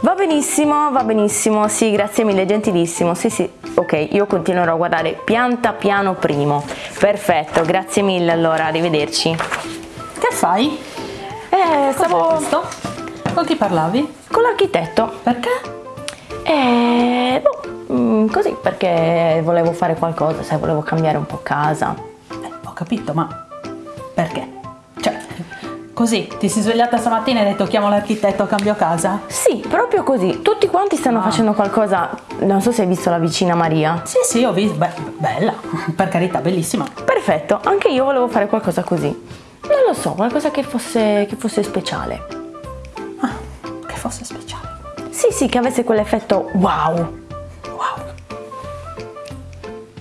Va benissimo, va benissimo, sì, grazie mille, gentilissimo, sì sì, ok, io continuerò a guardare pianta piano primo, perfetto, grazie mille allora, arrivederci. Che fai? Eh, stavo... Questo? Con chi parlavi? Con l'architetto. Perché? Eh, boh, mm, così, perché volevo fare qualcosa, sai, volevo cambiare un po' casa. Eh, ho capito, ma perché? Così, ti sei svegliata stamattina e hai detto chiamo l'architetto, cambio casa? Sì, proprio così, tutti quanti stanno Ah. facendo qualcosa, non so se hai visto la vicina Maria. Sì, sì, ho visto, beh, bella, per carità, bellissima. Perfetto, anche io volevo fare qualcosa così. Non lo so, qualcosa che fosse, che fosse speciale. Ah, che fosse speciale. Sì, sì, che avesse quell'effetto wow.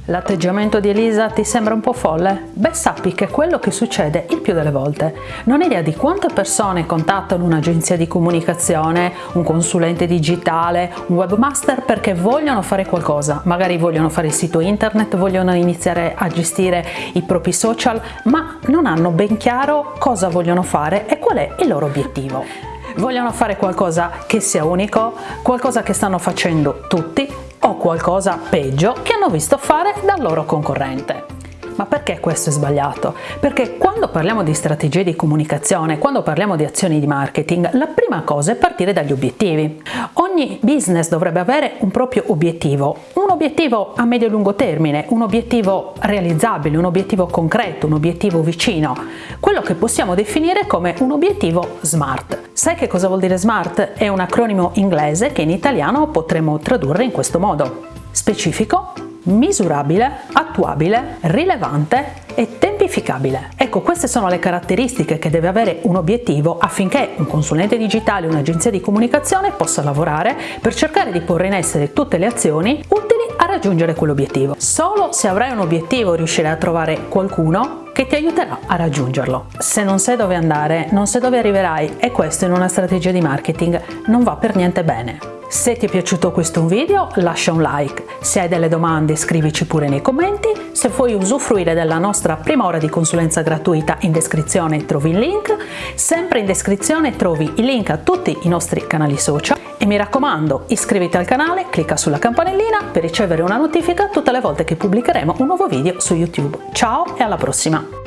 L'atteggiamento di Elisa ti sembra un po' folle? Beh, sappi che è quello che succede il più delle volte. Non hai idea di quante persone contattano un'agenzia di comunicazione, un consulente digitale, un webmaster perché vogliono fare qualcosa. Magari vogliono fare il sito internet, vogliono iniziare a gestire i propri social, ma non hanno ben chiaro cosa vogliono fare e qual è il loro obiettivo. Vogliono fare qualcosa che sia unico, qualcosa che stanno facendo tutti o qualcosa peggio che hanno visto fare dal loro concorrente. Ma perché questo è sbagliato? Perché quando parliamo di strategie di comunicazione, quando parliamo di azioni di marketing, la prima cosa è partire dagli obiettivi. Ogni business dovrebbe avere un proprio obiettivo, un obiettivo a medio e lungo termine, un obiettivo realizzabile, un obiettivo concreto, un obiettivo vicino, quello che possiamo definire come un obiettivo SMART. Sai che cosa vuol dire SMART? È un acronimo inglese che in italiano potremmo tradurre in questo modo. Specifico, misurabile, attuabile, rilevante e tempificabile. Ecco, queste sono le caratteristiche che deve avere un obiettivo affinché un consulente digitale, un'agenzia di comunicazione possa lavorare per cercare di porre in essere tutte le azioni utili a raggiungere quell'obiettivo. Solo se avrai un obiettivo riuscirai a trovare qualcuno che ti aiuterà a raggiungerlo. Se non sai dove andare, non sai dove arriverai e questo in una strategia di marketing non va per niente bene. Se ti è piaciuto questo video lascia un like, se hai delle domande scrivici pure nei commenti, se vuoi usufruire della nostra prima ora di consulenza gratuita in descrizione trovi il link, sempre in descrizione trovi i link a tutti i nostri canali social e mi raccomando iscriviti al canale, clicca sulla campanellina per ricevere una notifica tutte le volte che pubblicheremo un nuovo video su YouTube. Ciao e alla prossima!